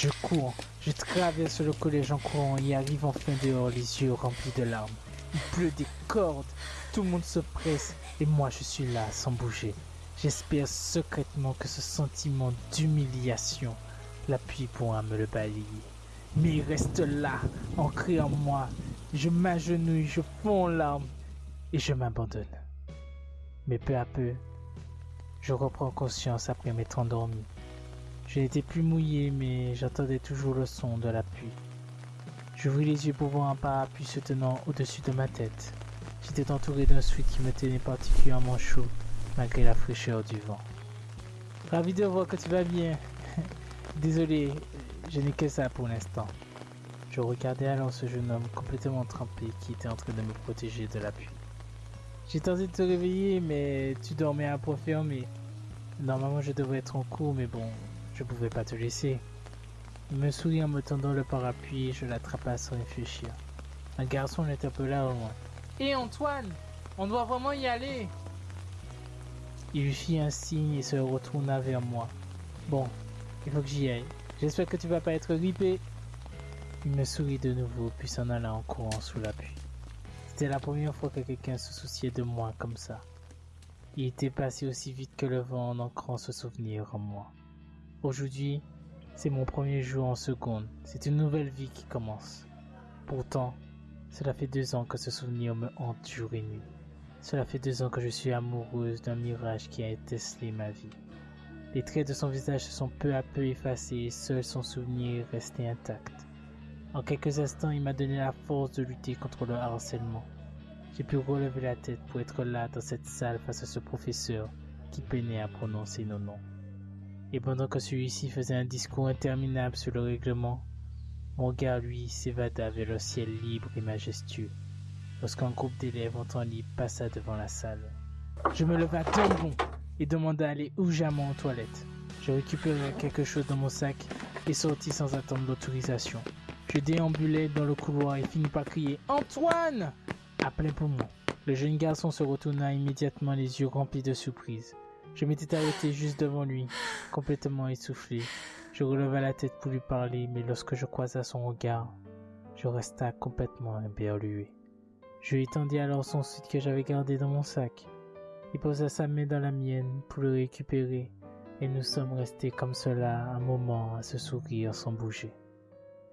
Je cours, je traverse le collège en courant et arrive enfin dehors les yeux remplis de larmes. Il pleut des cordes, tout le monde se presse et moi je suis là sans bouger. J'espère secrètement que ce sentiment d'humiliation, l'appui pourra me le balayer. Mais il reste là, ancré en moi. Je m'agenouille, je fonds en larmes et je m'abandonne. Mais peu à peu, je reprends conscience après m'être endormi. Je n'étais plus mouillé, mais j'entendais toujours le son de la pluie. J'ouvris les yeux pour voir un parapluie se tenant au-dessus de ma tête. J'étais entouré d'un sweat qui me tenait particulièrement chaud, malgré la fraîcheur du vent. Ravi de voir que tu vas bien. Désolé, je n'ai que ça pour l'instant. Je regardais alors ce jeune homme complètement trempé qui était en train de me protéger de la pluie. J'ai tenté de te réveiller, mais tu dormais à point fermé. Normalement, je devrais être en cours, mais bon, je pouvais pas te laisser. Il me sourit en me tendant le parapluie et je l'attrapa sans réfléchir. Un garçon l'interpella au loin. Hé Antoine, on doit vraiment y aller. Il lui fit un signe et se retourna vers moi. Bon, il faut que j'y aille. J'espère que tu vas pas être ripé. Il me sourit de nouveau, puis s'en alla en courant sous la pluie. C'était la première fois que quelqu'un se souciait de moi comme ça. Il était passé aussi vite que le vent en ancrant ce souvenir en moi. Aujourd'hui, c'est mon premier jour en seconde. C'est une nouvelle vie qui commence. Pourtant, cela fait deux ans que ce souvenir me hante jour et nuit. Cela fait deux ans que je suis amoureuse d'un mirage qui a étincelé ma vie. Les traits de son visage se sont peu à peu effacés et seul son souvenir est resté intact. En quelques instants, il m'a donné la force de lutter contre le harcèlement. J'ai pu relever la tête pour être là dans cette salle face à ce professeur qui peinait à prononcer nos noms. Et pendant que celui-ci faisait un discours interminable sur le règlement, mon regard, lui, s'évada vers le ciel libre et majestueux, lorsqu'un groupe d'élèves en temps libre passa devant la salle. Je me leva d'un bond et demanda à aller urgemment aux toilettes. Je récupérai quelque chose dans mon sac et sortis sans attendre l'autorisation. Je déambulais dans le couloir et finis par crier Antoine à plein poumon. Le jeune garçon se retourna immédiatement les yeux remplis de surprise. Je m'étais arrêté juste devant lui, complètement essoufflé. Je releva la tête pour lui parler, mais lorsque je croisa son regard, je resta complètement éberlué. Je lui tendis alors son suite que j'avais gardé dans mon sac. Il posa sa main dans la mienne pour le récupérer, et nous sommes restés comme cela un moment à se sourire sans bouger.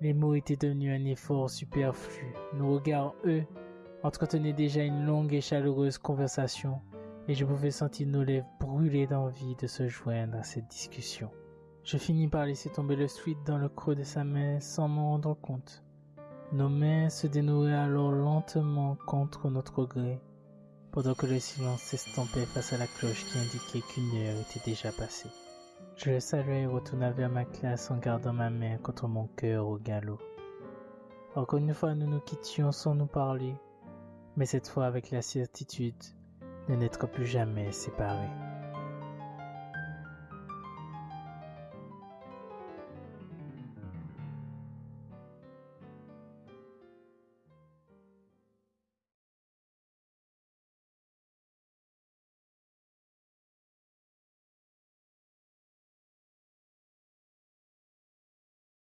Les mots étaient devenus un effort superflu. Nos regards, eux, entretenaient déjà une longue et chaleureuse conversation, et je pouvais sentir nos lèvres brûler d'envie de se joindre à cette discussion. Je finis par laisser tomber le sweat dans le creux de sa main sans m'en rendre compte. Nos mains se dénouaient alors lentement contre notre gré, pendant que le silence s'estompait face à la cloche qui indiquait qu'une heure était déjà passée. Je le saluai et retourna vers ma classe en gardant ma main contre mon cœur au galop. Encore une fois, nous nous quittions sans nous parler, mais cette fois avec la certitude de n'être plus jamais séparés.